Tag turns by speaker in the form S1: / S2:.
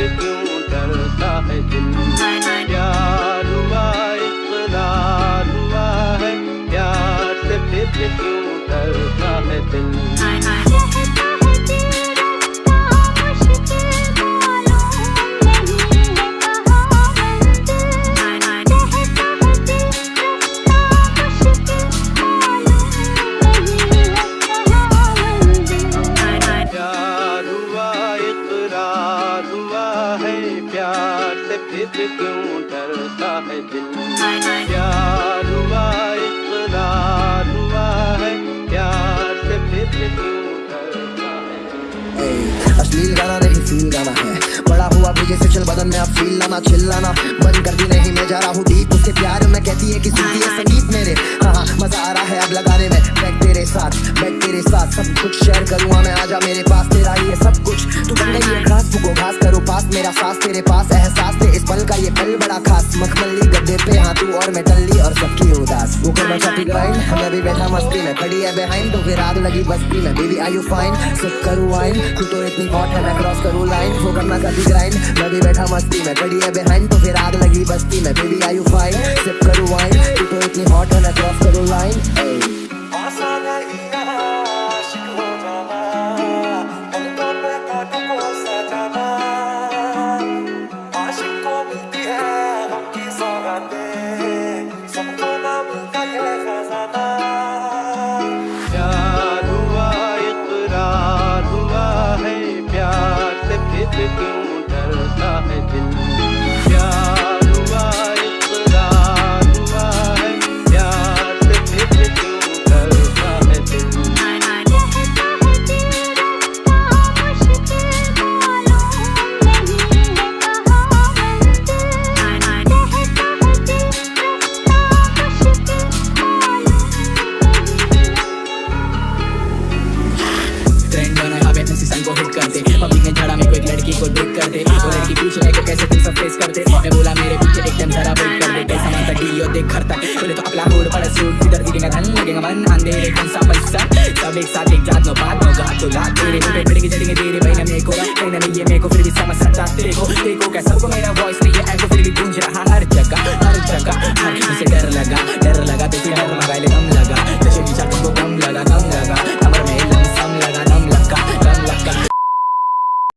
S1: से क्यों डरता है दिल? प्यार हुआ, इतना हुआ है। प्यार से फिर क्यों डरता है दिल? प्यार क्यों डरता है दिल? प्यार हुआ इकरार हुआ है? प्यार से फिर क्यों डरता है
S2: अश्लील गाना नहीं फील गाना है। बड़ा हुआ भीगे से चल बदन में अब फील लाना चिल्लाना। बंद कर दी नहीं मैं जा रहा हूँ डीप उसके प्यार में कहती है कि सुनती है संगीत मेरे। हाँ हाँ मज़ा आ रहा है अब लगाने में। बैठ तेरे साथ बैठ तेरे साथ। सब कुछ शेयर करूँगा मैं आजा मेरे पास। तेरा ही है सब कुछ। तू बन गई है घास फूको घास करो पास। मेरा सांस तेरे पास एहसास इस का ये पल बड़ा खास। मखमली गड्ढे पे हाँ तू और मैं टल्ली और सबकी उदास। वो कर चाहती ग्राइंड हम भी बैठा मस्ती में। खड़ी है बिहाइंड तो फिर आग लगी बस्ती में। Baby I you fine sip करूँ वाइन तू तो इतनी हॉट है, मैं क्रॉस करूँ लाइन वो करना चाहती ग्राइंड मैं भी बैठा मस्ती में। खड़ी है बिहाइंड तो फिर आग लगी बस्ती में। Baby I you fine sip
S1: प्यार हुआ इकरार हुआ है प्यार से फिर क्यों डरता है दिल तक है
S3: बोले तो अपना होड़ पड़ा सूट किधर दिखेगा धन लगेगा मन अंधेरे कौन सा पैसा सब एक साथ एक जात नो बात नो गात तो लात तेरे पे पड़ेगी जड़ेंगे तेरे भाई ना मेरे को ना नहीं ये मेरे को फिर भी समझ सकता तेरे को देखो क्या सबको मेरा वॉइस नहीं है